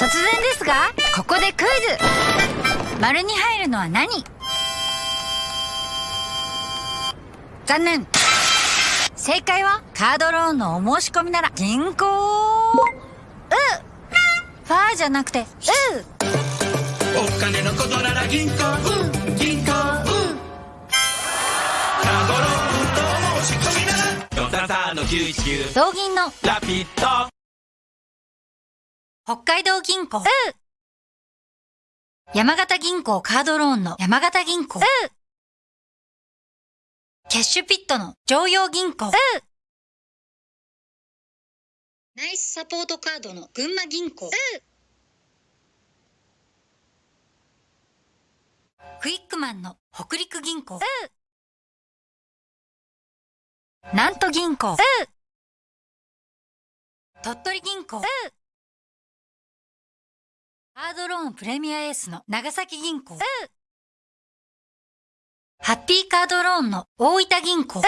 突然ですがここでクイズ。丸に入るのは何？残念。正解はカードローンのお申し込みなら銀行。うファーじゃなくてうお金のことなら銀行。うん。銀行。うん。カードローンと申し込みなら433の919同銀の。ラピッド北海道銀行。山形銀行カードローンの山形銀行。キャッシュピットの常陽銀行。ナイスサポートカードの群馬銀行。クイックマンの北陸銀行。南都銀行。鳥取銀行カードローンプレミアエースの長崎銀行。ハッピーカードローンの大分銀行